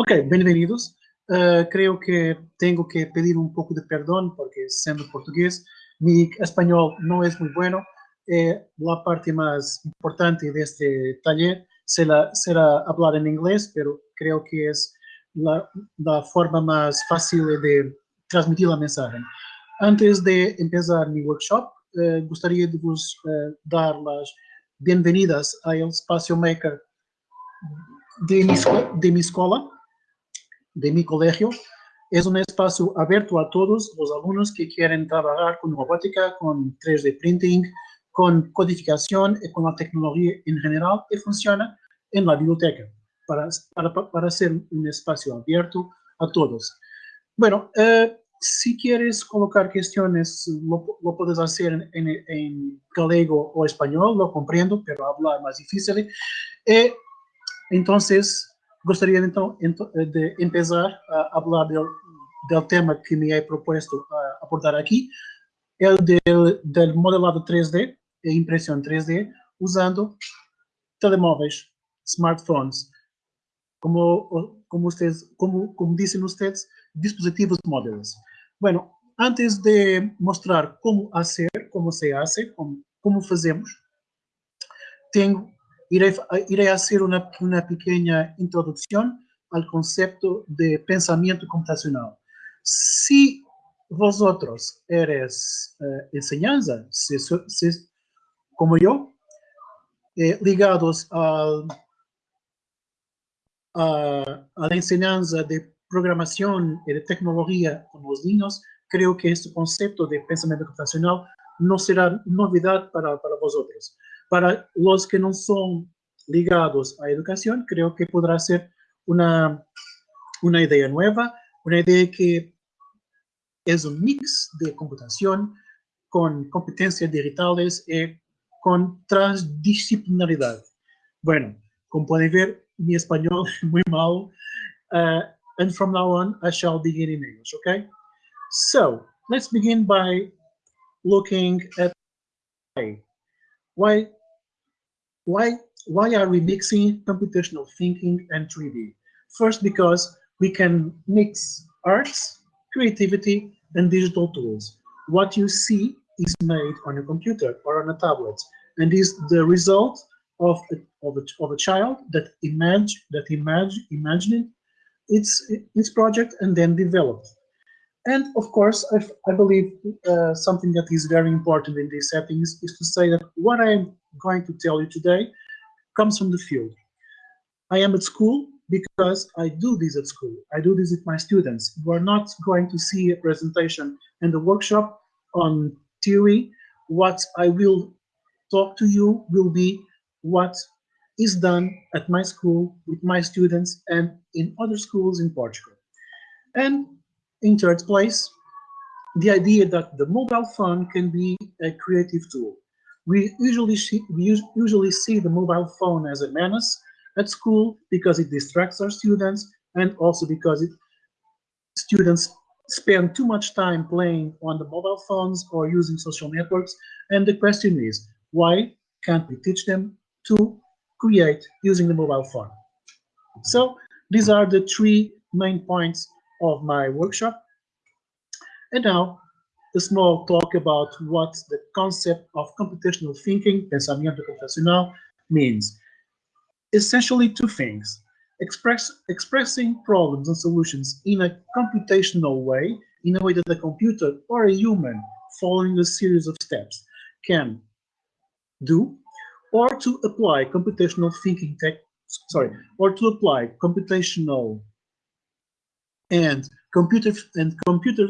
Ok, bienvenidos. Uh, creo que tengo que pedir un poco de perdón porque siendo portugués, mi español no es muy bueno. Eh, la parte más importante de este taller será, será hablar en inglés, pero creo que es la, la forma más fácil de transmitir la mensaje. Antes de empezar mi workshop, eh, de vos eh, dar las bienvenidas al espacio maker de mi, de mi de mi colegio. Es un espacio abierto a todos los alumnos que quieren trabajar con robótica, con 3D printing, con codificación y con la tecnología en general y funciona en la biblioteca para, para, para ser un espacio abierto a todos. Bueno, eh, si quieres colocar cuestiones, lo, lo puedes hacer en, en, galego o español, lo comprendo, pero hablar más difícil. Eh, entonces, gostaria então de começar a falar do, do tema que me é proposto abordar aqui, é o do, do modelado 3D e impressão 3D usando telemóveis, smartphones, como como vocês como como dizem vocês, dispositivos móveis. Bueno, antes de mostrar como fazer, como se hace, como, como fazemos, tenho iré, iré hacer una, una pequeña introducción al concepto de pensamiento computacional. Si vosotros eres eh, enseñanza, si, si, como yo, eh, ligados al, a, a, la enseñanza de programación y de tecnología con los niños, creo que este concepto de pensamiento computacional no será novedad para, para vosotros. Para los que no son ligados a educación, creo que podrá ser una, una idea nueva, una idea que es un mix de computación con competencias digitales y con transdisciplinaridad. Bueno, como pueden ver, mi español es muy malo, uh, and from now on, I shall begin in English, okay? So, let's begin by looking at why why, why why are we mixing computational thinking and 3D? First, because we can mix arts, creativity, and digital tools. What you see is made on a computer or on a tablet, and is the result of a, of a, of a child that imagine that imagine imagined its its project and then developed. And of course, I, I believe uh, something that is very important in these settings is to say that what I'm going to tell you today comes from the field. I am at school because I do this at school. I do this with my students. You are not going to see a presentation and a workshop on theory. What I will talk to you will be what is done at my school with my students and in other schools in Portugal. And in third place, the idea that the mobile phone can be a creative tool. We usually see, we usually see the mobile phone as a menace at school because it distracts our students and also because it, students spend too much time playing on the mobile phones or using social networks. And the question is, why can't we teach them to create using the mobile phone? So these are the three main points of my workshop. And now a small talk about what the concept of computational thinking, pensamiento computacional, means. Essentially two things. Express, expressing problems and solutions in a computational way, in a way that a computer or a human following a series of steps can do, or to apply computational thinking tech, sorry, or to apply computational and computer and computer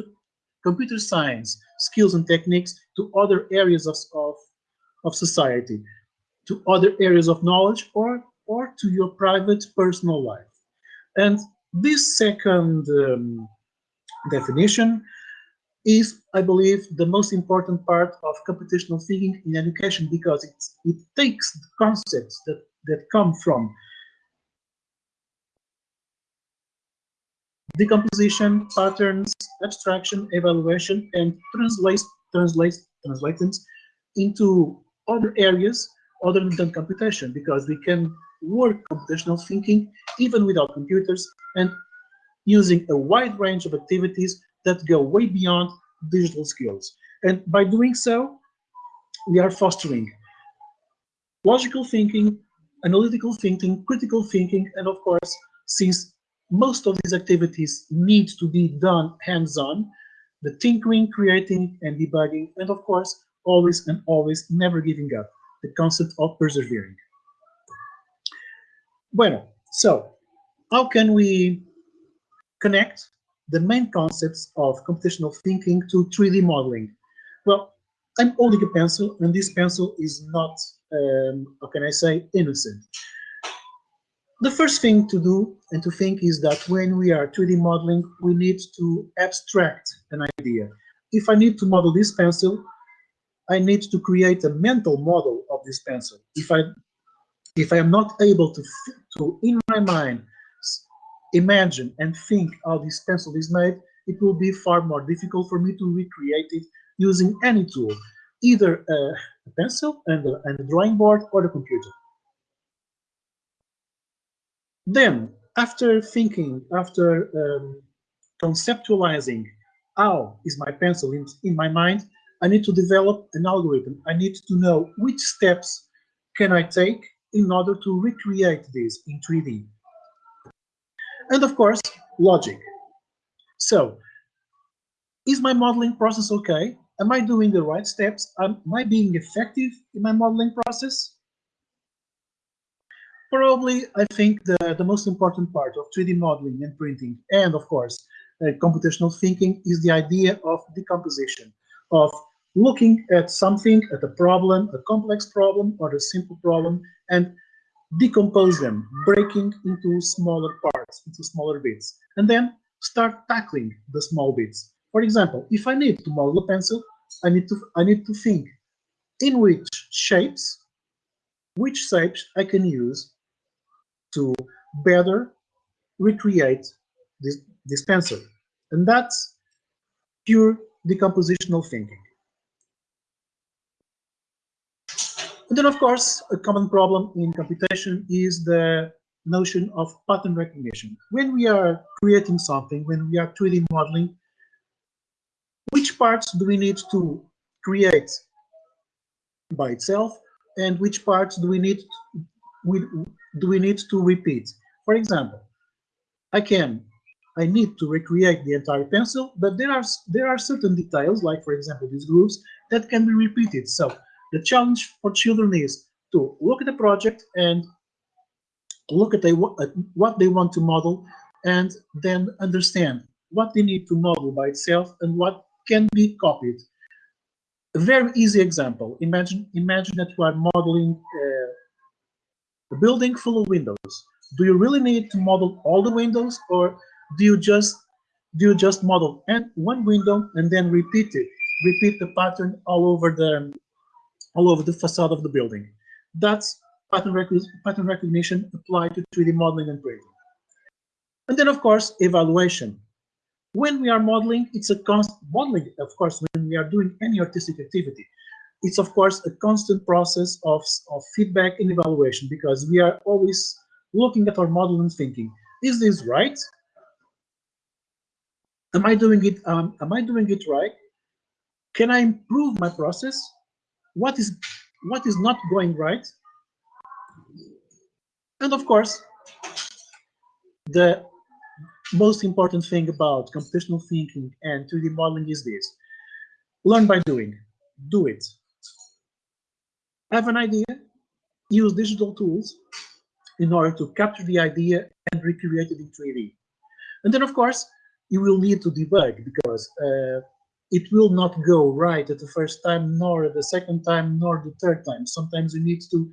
computer science skills and techniques to other areas of, of, of society, to other areas of knowledge, or, or to your private personal life. And this second um, definition is, I believe, the most important part of computational thinking in education because it, it takes the concepts that, that come from decomposition, patterns, abstraction, evaluation, and translate, translate, translations into other areas other than computation, because we can work computational thinking even without computers, and using a wide range of activities that go way beyond digital skills. And by doing so, we are fostering logical thinking, analytical thinking, critical thinking, and of course, since most of these activities need to be done hands-on, the tinkering, creating, and debugging, and of course, always and always never giving up, the concept of persevering. Bueno, so how can we connect the main concepts of computational thinking to 3D modeling? Well, I'm holding a pencil, and this pencil is not, um, how can I say, innocent. The first thing to do and to think is that when we are 3D modeling, we need to abstract an idea. If I need to model this pencil, I need to create a mental model of this pencil. If I if I am not able to, to in my mind, imagine and think how this pencil is made, it will be far more difficult for me to recreate it using any tool, either a pencil and a, and a drawing board or the computer. Then, after thinking, after um, conceptualizing how is my pencil in, in my mind, I need to develop an algorithm. I need to know which steps can I take in order to recreate this in 3D. And of course, logic. So, is my modeling process okay? Am I doing the right steps? Am I being effective in my modeling process? Probably, I think the, the most important part of 3D modeling and printing, and of course, uh, computational thinking, is the idea of decomposition, of looking at something, at a problem, a complex problem or a simple problem, and decompose them, breaking into smaller parts, into smaller bits, and then start tackling the small bits. For example, if I need to model a pencil, I need to I need to think in which shapes, which shapes I can use to better recreate this, pencil. And that's pure decompositional thinking. And then, of course, a common problem in computation is the notion of pattern recognition. When we are creating something, when we are 3D modeling, which parts do we need to create by itself, and which parts do we need we, do we need to repeat? For example, I can I need to recreate the entire pencil, but there are there are certain details, like for example these grooves, that can be repeated. So the challenge for children is to look at the project and look at, the, at what they want to model and then understand what they need to model by itself and what can be copied. A very easy example. Imagine, imagine that you are modeling uh, building full of windows. Do you really need to model all the windows or do you just do you just model and one window and then repeat it? Repeat the pattern all over the all over the facade of the building. That's pattern, rec pattern recognition applied to 3D modeling and printing. And then, of course, evaluation. When we are modeling, it's a constant modeling, of course, when we are doing any artistic activity, it's of course a constant process of, of feedback and evaluation because we are always looking at our model and thinking, is this right? Am I doing it? Um, am I doing it right? Can I improve my process? what is what is not going right and of course the most important thing about computational thinking and 3d modeling is this learn by doing do it have an idea use digital tools in order to capture the idea and recreate it in 3d and then of course you will need to debug because uh, it will not go right at the first time, nor at the second time, nor the third time. Sometimes you need to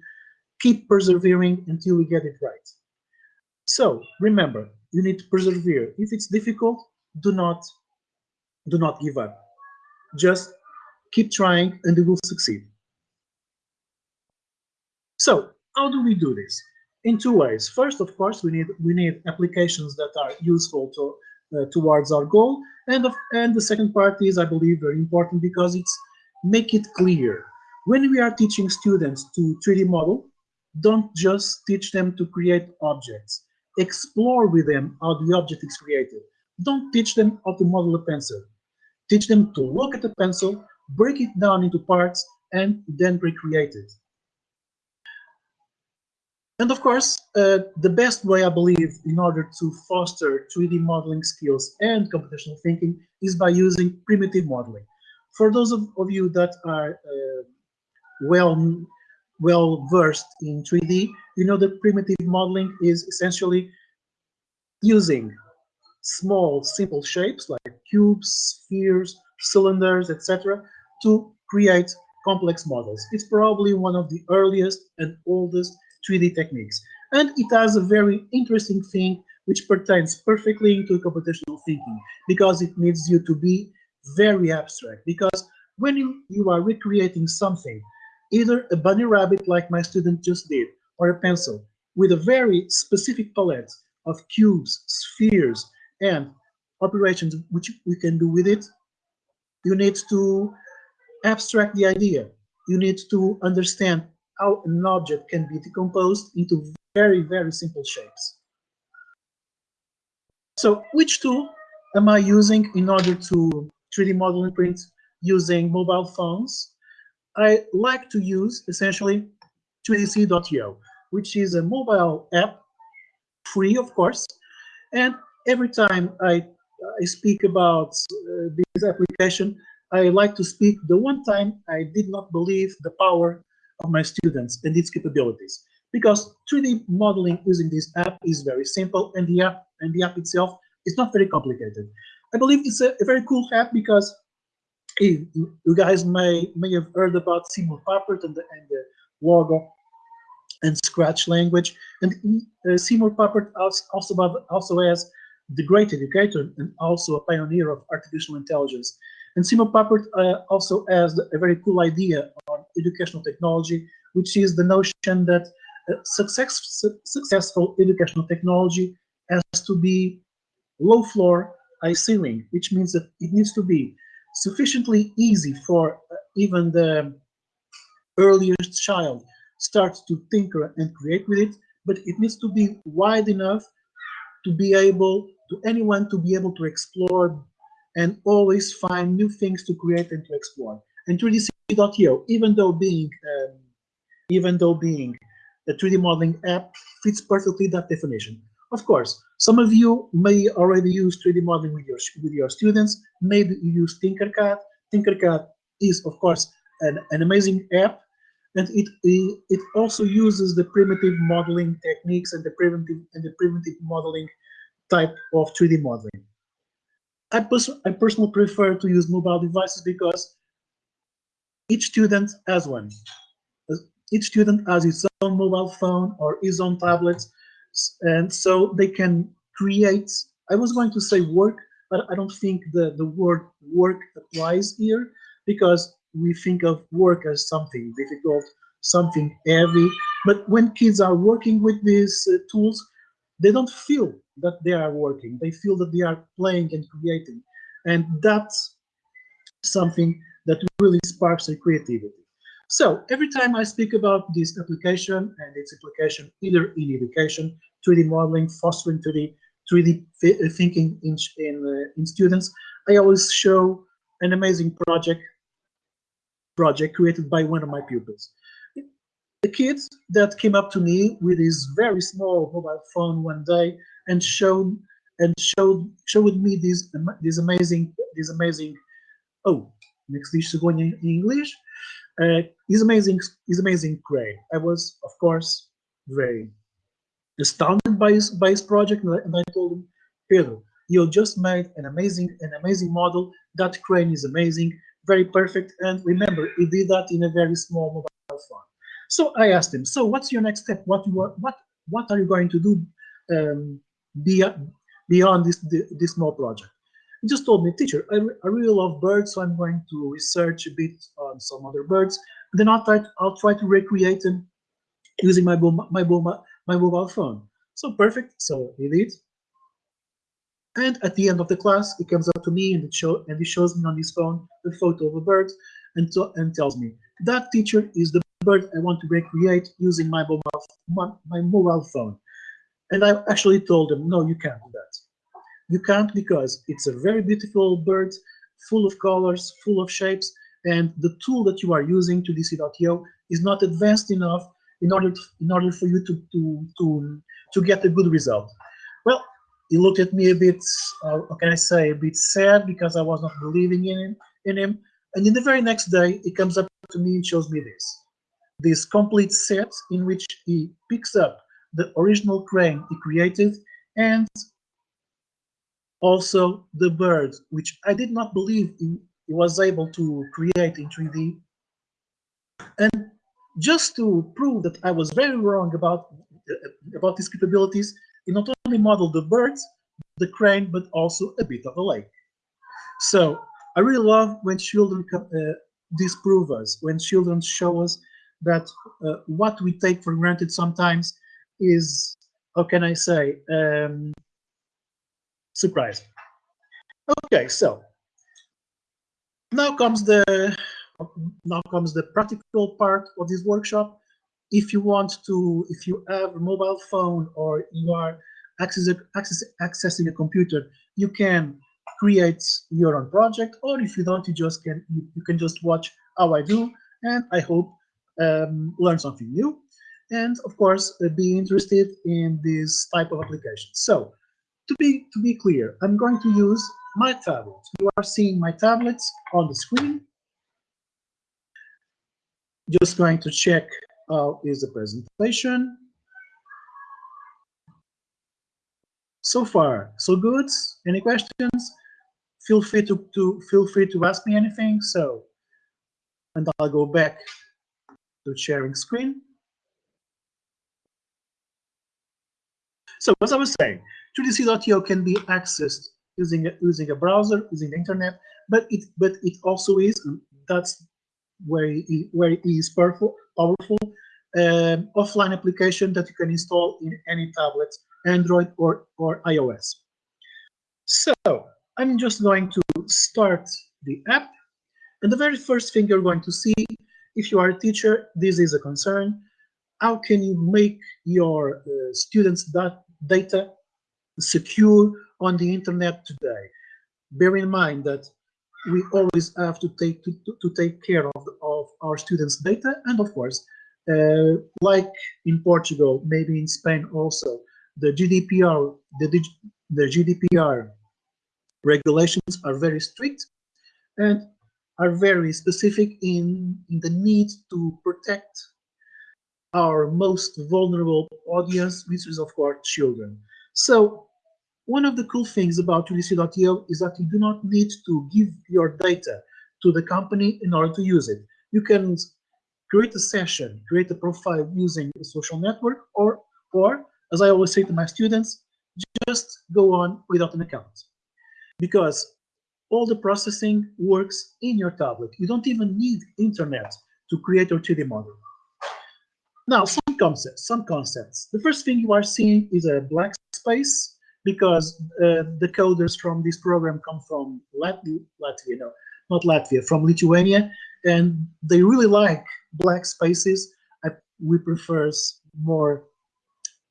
keep persevering until you get it right. So remember, you need to persevere. If it's difficult, do not do not give up. Just keep trying and you will succeed. So how do we do this? In two ways. First, of course, we need we need applications that are useful to uh, towards our goal. And, of, and the second part is, I believe, very important because it's make it clear. When we are teaching students to 3D model, don't just teach them to create objects. explore with them how the object is created. Don't teach them how to model a pencil. Teach them to look at the pencil, break it down into parts, and then recreate it. And of course, uh, the best way I believe in order to foster 3D modeling skills and computational thinking is by using primitive modeling. For those of, of you that are uh, well well versed in 3D, you know that primitive modeling is essentially using small, simple shapes like cubes, spheres, cylinders, etc., to create complex models. It's probably one of the earliest and oldest 3D techniques. And it has a very interesting thing which pertains perfectly into computational thinking because it needs you to be very abstract. Because when you, you are recreating something, either a bunny rabbit like my student just did, or a pencil, with a very specific palette of cubes, spheres, and operations which we can do with it, you need to abstract the idea. You need to understand how an object can be decomposed into very, very simple shapes. So which tool am I using in order to 3D model and print using mobile phones? I like to use essentially 3dc.io, which is a mobile app, free of course, and every time I, I speak about uh, this application, I like to speak the one time I did not believe the power of my students and its capabilities. Because 3D modeling using this app is very simple and the app and the app itself is not very complicated. I believe it's a, a very cool app because you guys may may have heard about Seymour Papert and the, and the Logo and Scratch language. And uh, Seymour Papert also, also has the great educator and also a pioneer of artificial intelligence. And Seymour Papert uh, also has a very cool idea educational technology, which is the notion that success, su successful educational technology has to be low floor, high ceiling, which means that it needs to be sufficiently easy for uh, even the earliest child starts to tinker and create with it, but it needs to be wide enough to be able to anyone to be able to explore and always find new things to create and to explore. And 3dc.io, even though being um, even though being a 3D modeling app, fits perfectly that definition. Of course, some of you may already use 3D modeling with your with your students. Maybe you use Tinkercad. Tinkercad is, of course, an, an amazing app, and it it also uses the primitive modeling techniques and the primitive and the primitive modeling type of 3D modeling. I, pers I personally prefer to use mobile devices because each student has one. Each student has his own mobile phone or his own tablet, and so they can create, I was going to say work, but I don't think the, the word work applies here because we think of work as something difficult, something heavy. But when kids are working with these uh, tools, they don't feel that they are working. They feel that they are playing and creating. And that's something that really sparks their creativity. So every time I speak about this application and its application either in education, 3D modeling, fostering 3D, 3D uh, thinking in, in, uh, in students, I always show an amazing project project created by one of my pupils the kid that came up to me with his very small mobile phone one day and showed and showed showed me this this amazing this amazing oh next dish going in English uh, is amazing is amazing crane. I was of course very astounded by his by his project and I told him Pedro you just made an amazing an amazing model that crane is amazing very perfect and remember he did that in a very small mobile phone so I asked him, so what's your next step? What you are, what what are you going to do um, beyond beyond this this small project? He just told me, teacher, I, I really love birds, so I'm going to research a bit on some other birds. And Then I'll try to, I'll try to recreate them using my my my mobile phone. So perfect. So he did. And at the end of the class, he comes up to me and, it show, and he shows me on his phone a photo of a bird and, and tells me, that teacher is the bird I want to recreate using my mobile, my, my mobile phone. And I actually told him, no, you can't do that. You can't because it's a very beautiful bird, full of colors, full of shapes, and the tool that you are using 3DC.io is not advanced enough in order to, in order for you to to to to get a good result. Well, he looked at me a bit, uh, can I say, a bit sad because I was not believing in him, in him. And in the very next day, he comes up to me and shows me this, this complete set in which he picks up the original crane he created and also the bird, which I did not believe he, was able to create in 3D. And just to prove that I was very wrong about about these capabilities, he not only modeled the birds, the crane, but also a bit of a lake. So I really love when children uh, disprove us, when children show us that uh, what we take for granted sometimes is, how can I say, um, surprising. Okay, so now comes the now comes the practical part of this workshop. If you want to, if you have a mobile phone or you are access, access, accessing a computer, you can create your own project, or if you don't, you just can you, you can just watch how I do, and I hope um, learn something new, and of course uh, be interested in this type of application. So to be to be clear, I'm going to use my tablet. You are seeing my tablets on the screen. Just going to check how is the presentation. So far, so good. Any questions? Feel free to, to feel free to ask me anything. So, and I'll go back to sharing screen. So as I was saying, 3DC.io can be accessed using a, using a browser, using the internet, but it but it also is that's where it, where it is powerful powerful um, offline application that you can install in any tablet, Android or or iOS. So I'm just going to start the app, and the very first thing you're going to see, if you are a teacher, this is a concern. How can you make your uh, students' that data secure on the internet today. Bear in mind that we always have to take to, to take care of, of our students' data, and of course, uh, like in Portugal, maybe in Spain also, the GDPR, the, the GDPR regulations are very strict and are very specific in, in the need to protect our most vulnerable audience, which is of course children. So one of the cool things about 3DC.io is that you do not need to give your data to the company in order to use it. You can create a session, create a profile using a social network, or, or as I always say to my students, just go on without an account. Because all the processing works in your tablet. You don't even need internet to create your 3D model. Now, some concepts, some concepts. The first thing you are seeing is a black space because uh, the coders from this program come from Latvia, Latvia, no, not Latvia, from Lithuania, and they really like black spaces. I, we prefer more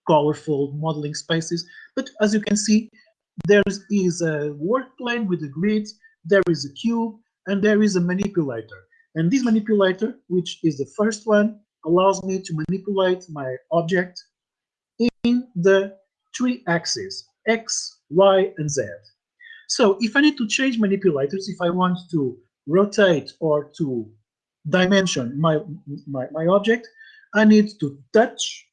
colorful modeling spaces. But as you can see, there is a work plane with a grid, there is a cube, and there is a manipulator. And this manipulator, which is the first one, allows me to manipulate my object in the three axes, X, Y, and Z. So if I need to change manipulators, if I want to rotate or to dimension my, my, my object, I need to touch,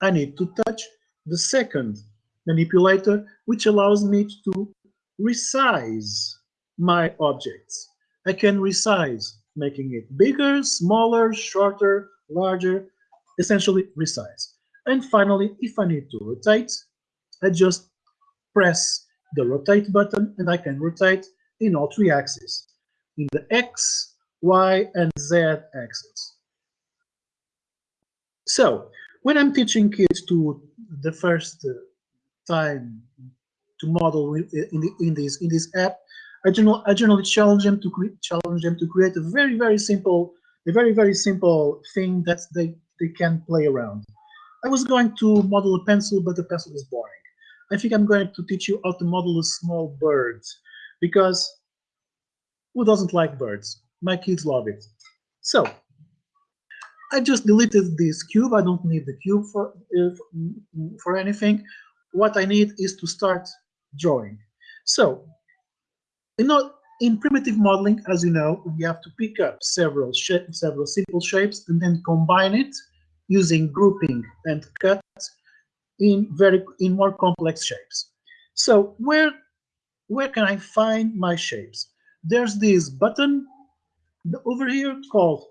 I need to touch the second manipulator, which allows me to resize my objects. I can resize making it bigger, smaller, shorter, larger, essentially resize. And finally, if I need to rotate, I just press the rotate button and I can rotate in all three axes, in the X, Y, and Z axis. So when I'm teaching kids to the first uh, time to model uh, in, the, in this in this app, I generally, I generally challenge them to challenge them to create a very very simple a very very simple thing that they they can play around. I was going to model a pencil, but the pencil is boring. I think I'm going to teach you how to model a small bird because who doesn't like birds? My kids love it. So I just deleted this cube. I don't need the cube for, uh, for anything. What I need is to start drawing. So in, in primitive modeling, as you know, we have to pick up several several simple shapes and then combine it using grouping and cuts in very in more complex shapes. So where where can I find my shapes? There's this button over here called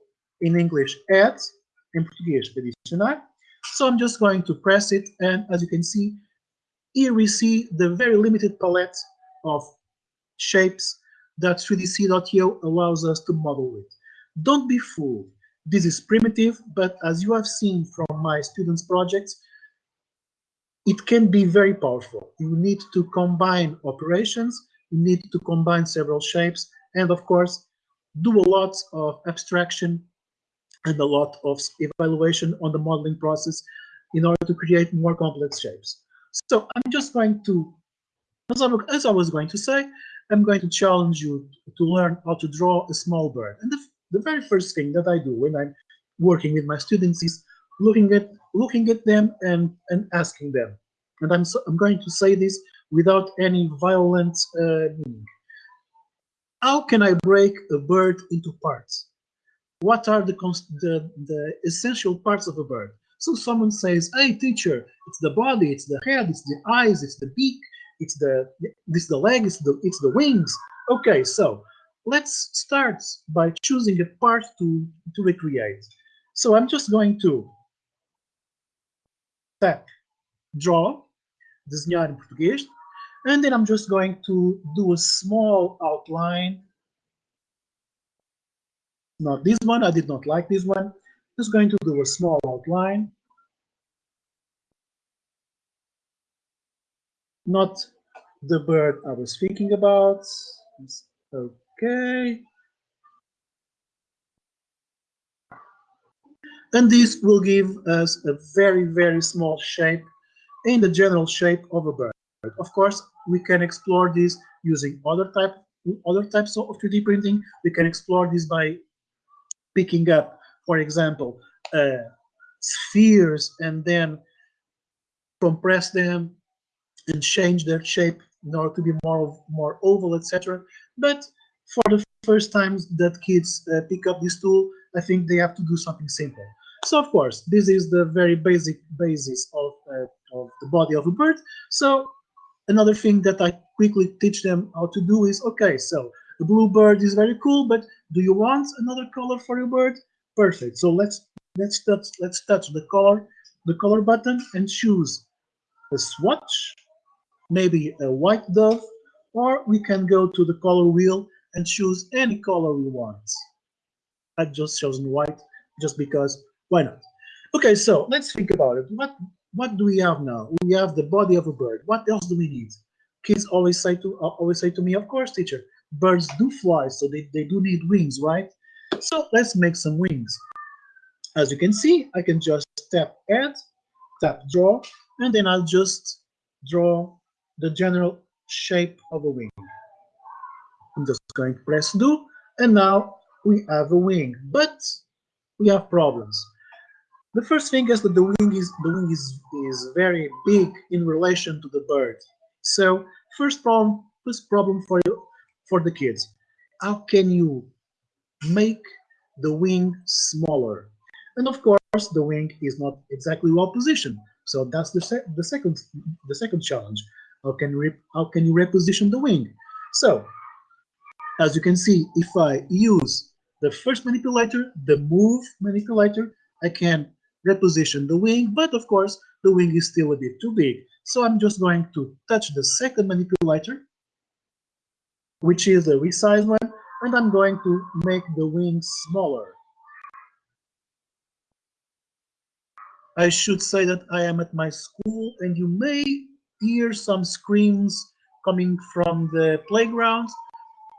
in English add, in Portuguese adicionar. So I'm just going to press it and as you can see, here we see the very limited palette of shapes that 3dc.io allows us to model with. Don't be fooled. This is primitive, but as you have seen from my students' projects, it can be very powerful. You need to combine operations, you need to combine several shapes, and of course, do a lot of abstraction and a lot of evaluation on the modeling process in order to create more complex shapes. So I'm just going to, as I, as I was going to say, I'm going to challenge you to learn how to draw a small bird. And the, the very first thing that I do when I'm working with my students is looking at looking at them and and asking them. And I'm so, I'm going to say this without any violent uh, meaning. How can I break a bird into parts? What are the, the the essential parts of a bird? So someone says, "Hey, teacher, it's the body, it's the head, it's the eyes, it's the beak, it's the this the leg, it's the it's the wings." Okay, so let's start by choosing a part to to recreate. So I'm just going to tap draw, desenhar em português, and then I'm just going to do a small outline. Not this one, I did not like this one. Just going to do a small outline. Not the bird I was thinking about. Okay. And this will give us a very, very small shape in the general shape of a bird. Of course, we can explore this using other type other types of 3D printing. We can explore this by picking up, for example, uh, spheres and then compress them and change their shape in order to be more more oval, etc. But for the first times that kids uh, pick up this tool, I think they have to do something simple. So of course, this is the very basic basis of, uh, of the body of a bird. So another thing that I quickly teach them how to do is, okay, so the blue bird is very cool, but do you want another color for your bird? Perfect. So let's let's touch let's touch the color the color button and choose a swatch, maybe a white dove, or we can go to the color wheel and choose any color we want. I've just chosen white just because why not? Okay, so let's think about it. What what do we have now? We have the body of a bird. What else do we need? Kids always say to uh, always say to me, of course, teacher, birds do fly, so they, they do need wings, right? So let's make some wings. As you can see, I can just tap add, tap draw, and then I'll just draw the general shape of a wing. Going to press do, and now we have a wing, but we have problems. The first thing is that the wing is the wing is is very big in relation to the bird. So first problem first problem for you for the kids. How can you make the wing smaller? And of course, the wing is not exactly well positioned. So that's the se the second the second challenge. How can how can you reposition the wing? So as you can see, if I use the first manipulator, the move manipulator, I can reposition the wing, but of course the wing is still a bit too big. So I'm just going to touch the second manipulator, which is the resize one, and I'm going to make the wing smaller. I should say that I am at my school and you may hear some screams coming from the playground.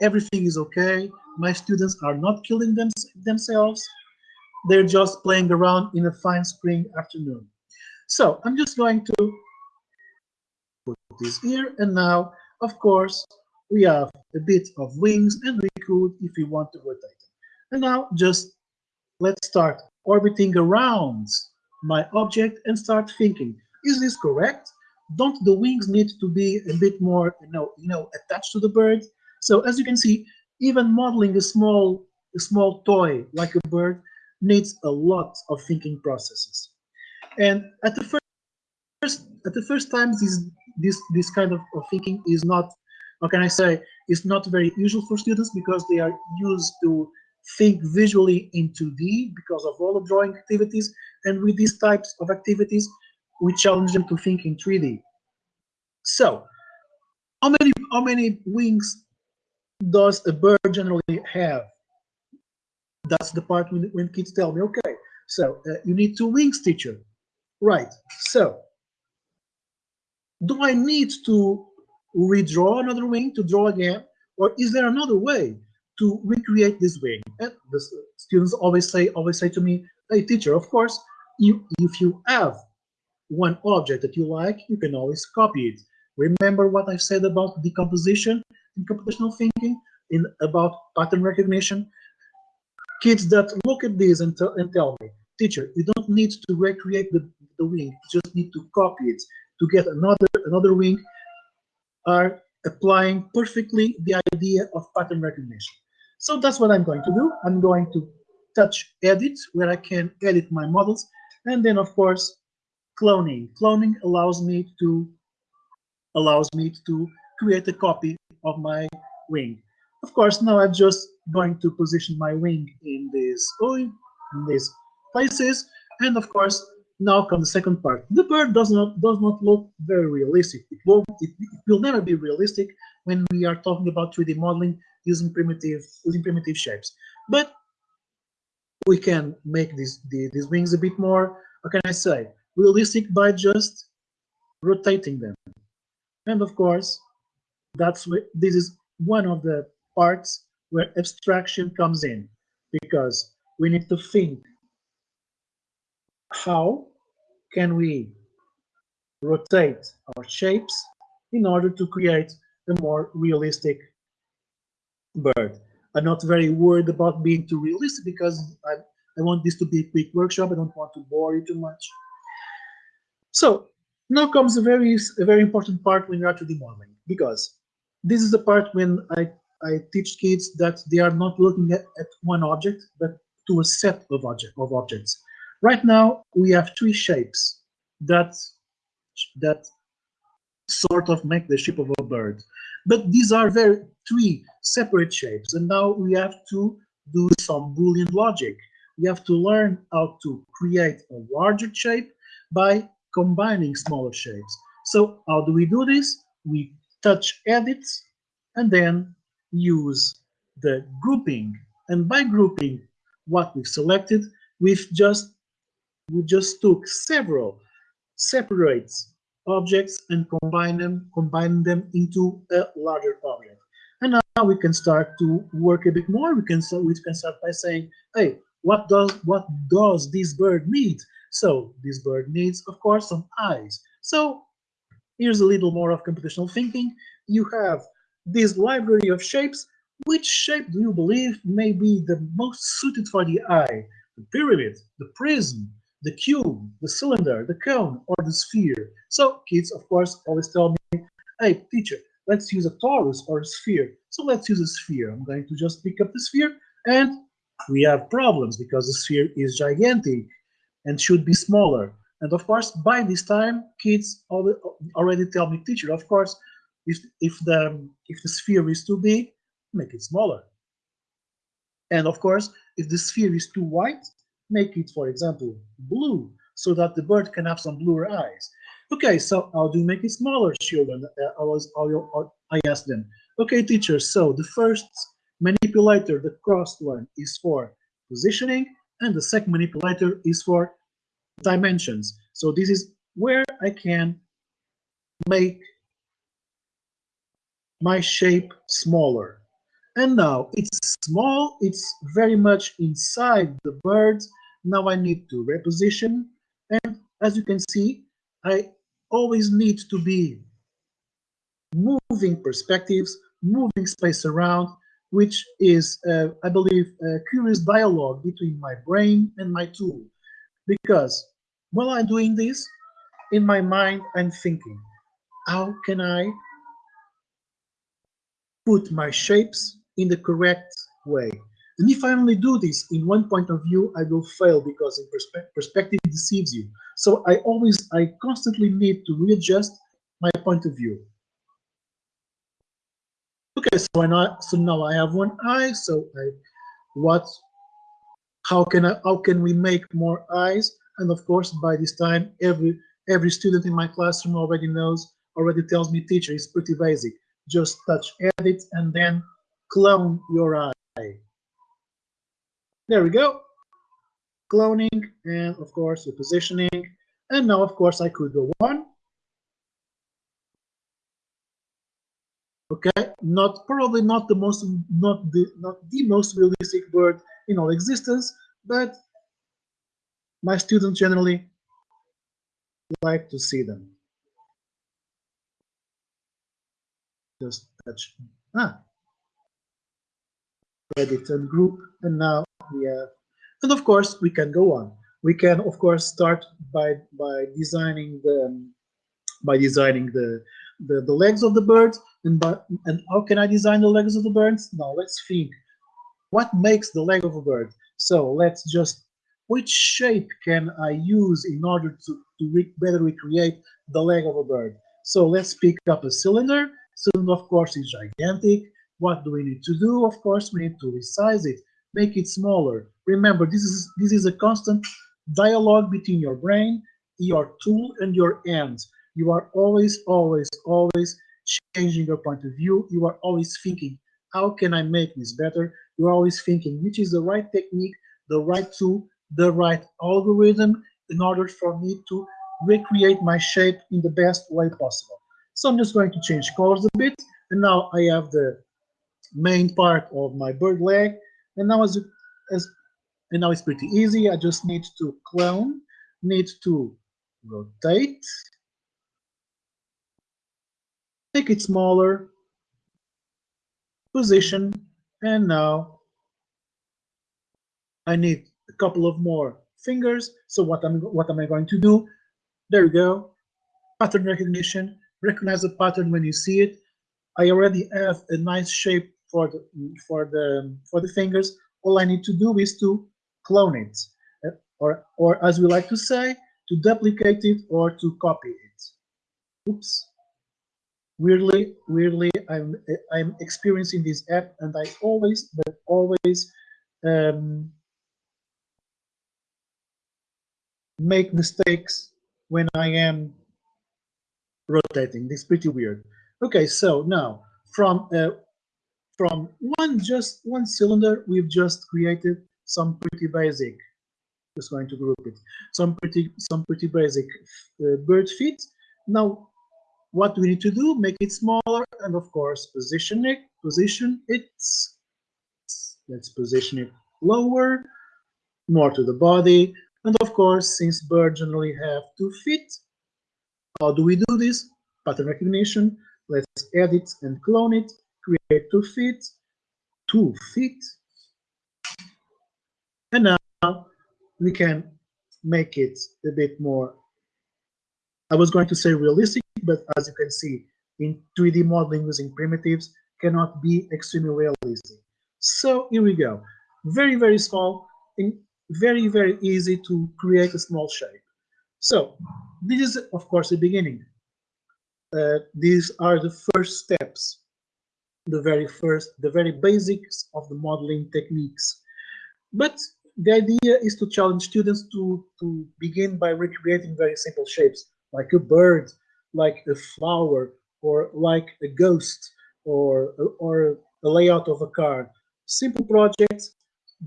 Everything is okay. My students are not killing them, themselves they're just playing around in a fine spring afternoon. So I'm just going to put this here. And now, of course, we have a bit of wings and we could if we want to rotate. And now just let's start orbiting around my object and start thinking, is this correct? Don't the wings need to be a bit more, you know, you know, attached to the bird? So as you can see, even modeling a small, a small toy like a bird needs a lot of thinking processes. And at the first, at the first time, this this this kind of, of thinking is not, how can I say, is not very usual for students because they are used to think visually in 2D because of all the drawing activities. And with these types of activities, we challenge them to think in 3D. So, how many how many wings does a bird generally have? That's the part when, when kids tell me, okay, so uh, you need two wings, teacher. Right. So, do I need to redraw another wing to draw again? Or is there another way to recreate this wing? And the students always say, always say to me, hey teacher, of course, you, if you have one object that you like, you can always copy it. Remember what I said about decomposition in computational thinking, in about pattern recognition? Kids that look at this and, and tell me, teacher, you don't need to recreate the, the wing, you just need to copy it to get another another wing are applying perfectly the idea of pattern recognition. So that's what I'm going to do. I'm going to touch edit where I can edit my models. And then of course, cloning. Cloning allows me to allows me to create a copy of my wing. Of course, now I'm just going to position my wing in this in these places. And of course, now comes the second part. The bird does not does not look very realistic. It will it, it will never be realistic when we are talking about 3D modeling using primitive using primitive shapes. But we can make these the, these wings a bit more, how can I say, realistic by just rotating them. And of course, that's what this is one of the parts where abstraction comes in because we need to think how can we rotate our shapes in order to create a more realistic bird. I'm not very worried about being too realistic because I, I want this to be a quick workshop. I don't want to bore you too much. So now comes a very a very important part when you are 2D modeling because this is the part when I, I teach kids that they are not looking at, at one object but to a set of object of objects. Right now, we have three shapes that that sort of make the shape of a bird. But these are very three separate shapes, and now we have to do some Boolean logic. We have to learn how to create a larger shape by combining smaller shapes. So how do we do this? We touch edit and then use the grouping. And by grouping what we've selected, we've just we just took several separate objects and combine them, combine them into a larger object. And now we can start to work a bit more. We can start, we can start by saying, hey, what does what does this bird need? So this bird needs, of course, some eyes. So here's a little more of computational thinking. You have this library of shapes. Which shape do you believe may be the most suited for the eye? The pyramid, the prism, the cube, the cylinder, the cone, or the sphere. So kids, of course, always tell me, hey, teacher, let's use a torus or a sphere. So let's use a sphere. I'm going to just pick up the sphere, and we have problems because the sphere is gigantic and should be smaller. And of course, by this time, kids already tell me, teacher, of course, if, if, the, if the sphere is too big, make it smaller. And of course, if the sphere is too white, make it, for example, blue, so that the bird can have some bluer eyes. Okay, so how do you make it smaller, children? Uh, I was, I asked them. Okay, teacher, so the first manipulator, the crossed one, is for positioning, and the second manipulator is for dimensions. So this is where I can make my shape smaller. And now it's small, it's very much inside the bird, now I need to reposition and as you can see, I always need to be moving perspectives, moving space around, which is, uh, I believe, a curious dialogue between my brain and my tool. Because while I'm doing this, in my mind, I'm thinking, how can I put my shapes in the correct way? And if I only do this in one point of view, I will fail because in perspe perspective deceives you. So I always, I constantly need to readjust my point of view. Okay, so I now, so now I have one eye. So I, what, how can I, how can we make more eyes? And of course, by this time, every every student in my classroom already knows, already tells me, teacher, it's pretty basic. Just touch edit and then clone your eye. There we go. Cloning and of course the positioning. And now of course I could go on. Okay, not probably not the most not the not the most realistic bird in all existence, but my students generally like to see them. Just touch ah. Edit and group and now we have and of course we can go on. We can of course start by by designing the by designing the the, the legs of the birds and but and how can i design the legs of the birds? Now let's think what makes the leg of a bird so let's just which shape can i use in order to to re better recreate the leg of a bird so let's pick up a cylinder cylinder of course is gigantic what do we need to do of course we need to resize it make it smaller. Remember, this is this is a constant dialogue between your brain, your tool, and your hands. You are always, always, always changing your point of view. You are always thinking, how can I make this better? You're always thinking, which is the right technique, the right tool, the right algorithm in order for me to recreate my shape in the best way possible. So I'm just going to change colors a bit. And now I have the main part of my bird leg and now as, as and now it's pretty easy. I just need to clone, need to rotate, make it smaller, position, and now I need a couple of more fingers. So what am what am I going to do? There we go. Pattern recognition. Recognize the pattern when you see it. I already have a nice shape for the for the for the fingers all i need to do is to clone it uh, or or as we like to say to duplicate it or to copy it oops weirdly weirdly i'm i'm experiencing this app and i always but always um, make mistakes when i am rotating this is pretty weird okay so now from uh, from one just one cylinder, we've just created some pretty basic. Just going to group it. Some pretty some pretty basic uh, bird feet. Now, what we need to do? Make it smaller, and of course, position it. Position it. Let's position it lower, more to the body, and of course, since birds generally have two feet, how do we do this? Pattern recognition. Let's edit and clone it create two feet, two feet, and now we can make it a bit more, I was going to say realistic, but as you can see, in 3D modeling using primitives cannot be extremely realistic. So here we go. Very, very small and very, very easy to create a small shape. So this is, of course, the beginning. Uh, these are the first steps the very first, the very basics of the modeling techniques. But the idea is to challenge students to, to begin by recreating very simple shapes, like a bird, like a flower, or like a ghost, or, or a layout of a car. Simple projects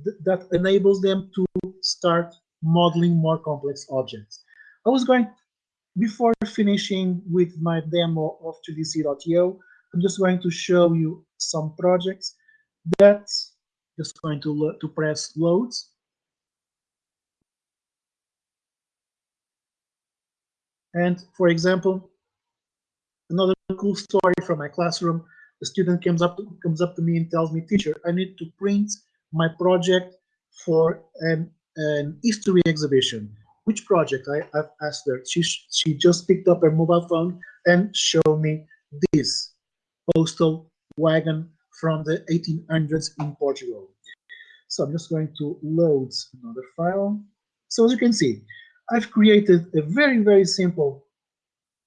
th that enables them to start modeling more complex objects. I was going, before finishing with my demo of 3dc.io, I'm just going to show you some projects that just going to to press loads And for example, another cool story from my classroom, a student comes up to, comes up to me and tells me, teacher, I need to print my project for an, an history exhibition. Which project? I, have asked her. She, she just picked up her mobile phone and showed me this postal wagon from the 1800s in Portugal. So I'm just going to load another file. So as you can see, I've created a very, very simple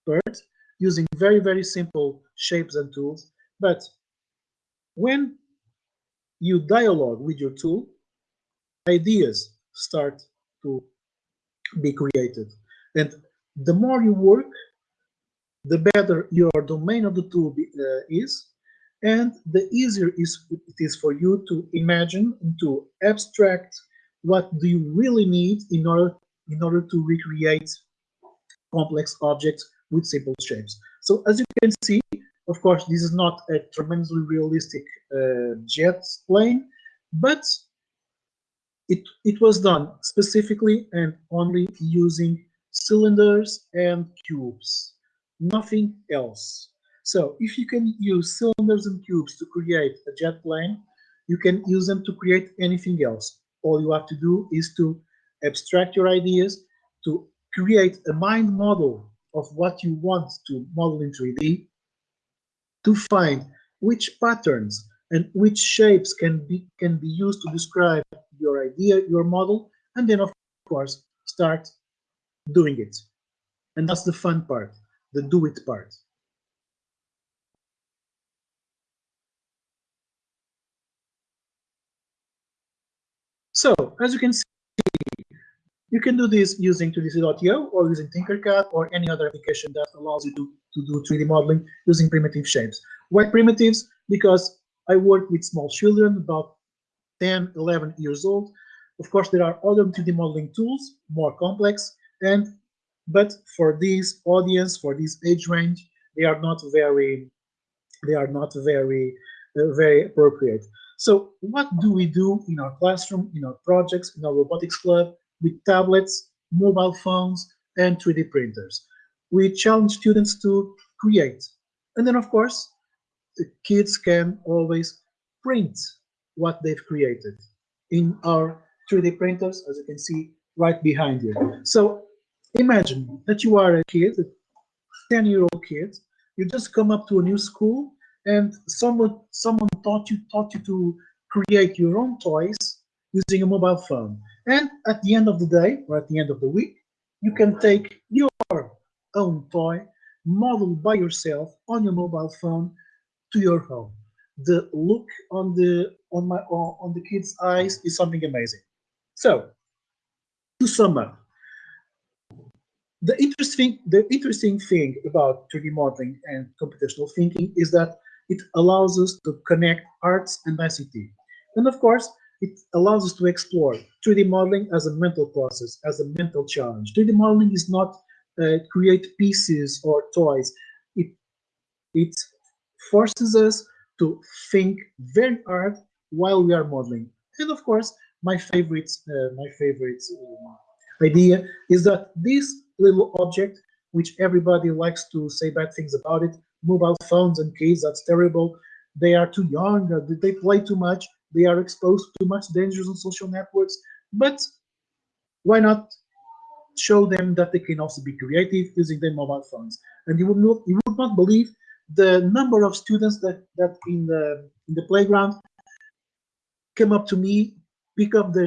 bird using very, very simple shapes and tools. But when you dialogue with your tool, ideas start to be created. And the more you work, the better your domain of the tool be, uh, is, and the easier is, it is for you to imagine and to abstract what do you really need in order in order to recreate complex objects with simple shapes. So as you can see, of course, this is not a tremendously realistic uh, jet plane, but it, it was done specifically and only using cylinders and cubes, nothing else. So if you can use cylinders and cubes to create a jet plane, you can use them to create anything else. All you have to do is to abstract your ideas, to create a mind model of what you want to model in 3D, to find which patterns and which shapes can be can be used to describe your idea, your model, and then of course start doing it. And that's the fun part, the do it part. So as you can see, you can do this using 2dc.io or using Tinkercad or any other application that allows you to, to do 3D modeling using primitive shapes. Why primitives? Because I work with small children, about 10, 11 years old. Of course, there are other 3D modeling tools, more complex, and but for this audience, for this age range, they are not very, they are not very, uh, very appropriate. So what do we do in our classroom, in our projects, in our robotics club, with tablets, mobile phones, and 3D printers? We challenge students to create. And then, of course, the kids can always print what they've created in our 3D printers, as you can see right behind you. So imagine that you are a kid, a 10-year-old kid, you just come up to a new school and someone someone taught you taught you to create your own toys using a mobile phone. And at the end of the day, or at the end of the week, you can take your own toy, modeled by yourself on your mobile phone to your home. The look on the on my on the kids' eyes is something amazing. So, to sum up, the interesting the interesting thing about 3D modeling and computational thinking is that it allows us to connect arts and ICT. And of course, it allows us to explore 3D modeling as a mental process, as a mental challenge. 3D modeling is not uh, create pieces or toys. It, it forces us to think very hard while we are modeling. And of course, my favorite, uh, my favorite uh, idea is that this little object, which everybody likes to say bad things about it, mobile phones and kids, that's terrible. They are too young, they play too much, they are exposed to much dangers on social networks. But why not show them that they can also be creative using their mobile phones? And you would not, you would not believe the number of students that that in the in the playground come up to me, pick up their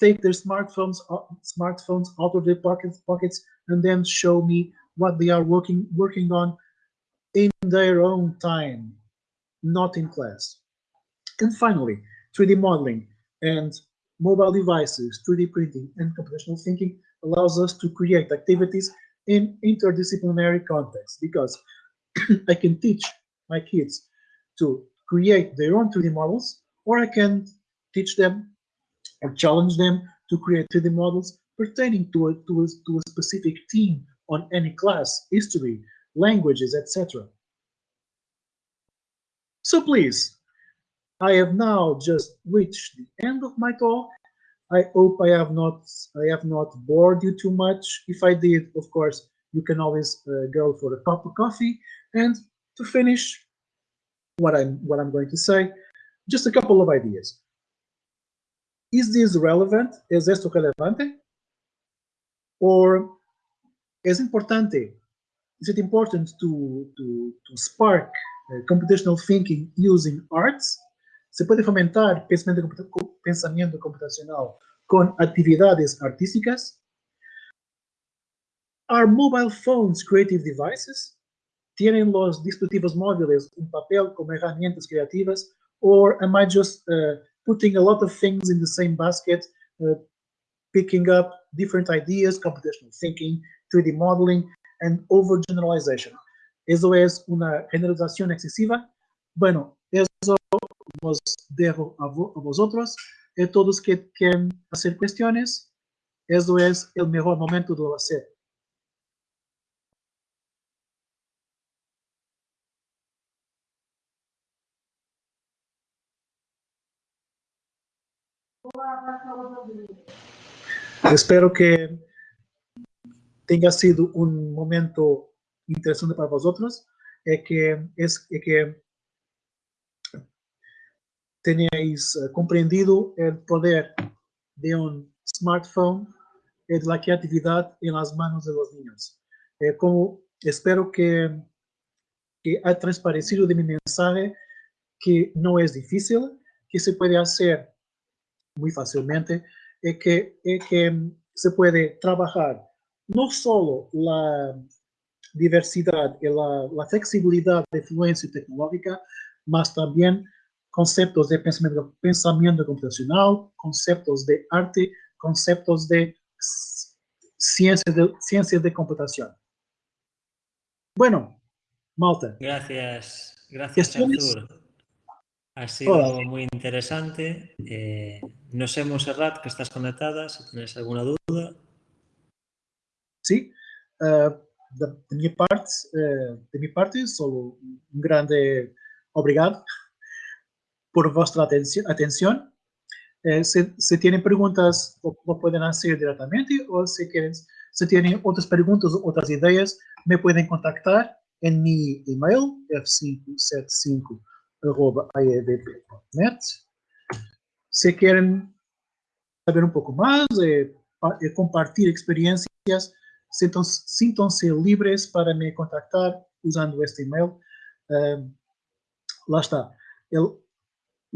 take their smartphones uh, smartphones out of their pockets pockets and then show me what they are working working on in their own time, not in class. And finally, 3D modeling and mobile devices, 3D printing, and computational thinking allows us to create activities in interdisciplinary context because I can teach my kids to create their own 3D models, or I can teach them or challenge them to create 3D models pertaining to a, to a, to a specific theme on any class, history, languages, etc. So please, I have now just reached the end of my talk. I hope I have not I have not bored you too much. If I did, of course, you can always uh, go for a cup of coffee. And to finish what I'm what I'm going to say, just a couple of ideas. Is this relevant? ¿Es esto relevante? Or es importante? Is it important to, to, to spark uh, computational thinking using arts? Se puede fomentar pensamiento, computacional con actividades artísticas? Are mobile phones creative devices? ¿Tienen los dispositivos móviles un papel como herramientas creativas? Or am I just uh, putting a lot of things in the same basket, uh, picking up different ideas, computational thinking, 3D modeling, and overgeneralization? ¿Eso es una generalización excesiva? Bueno, eso os dejo a, vo a vosotros. Y todos que quieren hacer cuestiones, eso es el mejor momento de hacer. Espero que tenha sido um momento interessante para vosotros, é que, é que tenhais compreendido o poder de um smartphone e da criatividade em las manos de los niños. É como espero que, que ha transparecido de mi mensaje que não é difícil, que se pode fazer muy fácilmente, es que, es que se puede trabajar no solo la diversidad y la, la flexibilidad de fluencia tecnológica, mas también conceptos de pensamiento, pensamiento computacional, conceptos de arte, conceptos de ciencia de, ciencia de computación. Bueno, Malta. Gracias, gracias Artur. Ha sido Hola. muy interesante. Eh, no sé, Monserrat, que estás conectada, si tienes alguna duda. Sí, uh, de, de, minha parte, uh, de minha parte, só um grande obrigado por vossa atenção. Eh, si, perguntas, tienen preguntas, lo, lo, pueden hacer directamente o si quieren, si tienen otras preguntas otras ideas, me pueden contactar en mi email f575.aedp.net. Si quieren saber un poco más, eh, eh, compartir experiencias, síntons, libres para me contactar usando este email. Eh, lá está.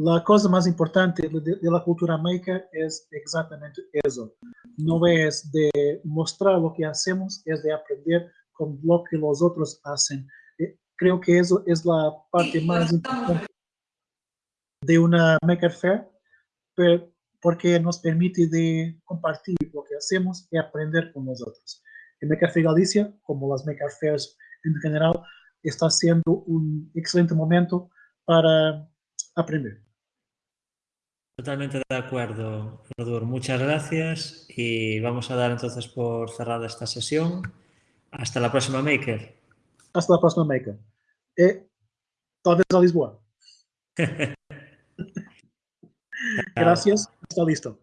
A coisa mais importante da cultura maker é exatamente isso. Não é de mostrar o que hacemos, é de aprender com o que os outros fazem creo que eso es la parte más importante de una Maker Fair, porque nos permite de compartir lo que hacemos y aprender con nosotros. El Maker Fair Galicia, como las Maker Fairs en general, está siendo un excelente momento para aprender. Totalmente de acuerdo, Rodur. Muchas gracias y vamos a dar entonces por cerrada esta sesión. Hasta la próxima Maker. Hasta la próxima Maker. E talvez a Lisboa. Gracias. Está listo.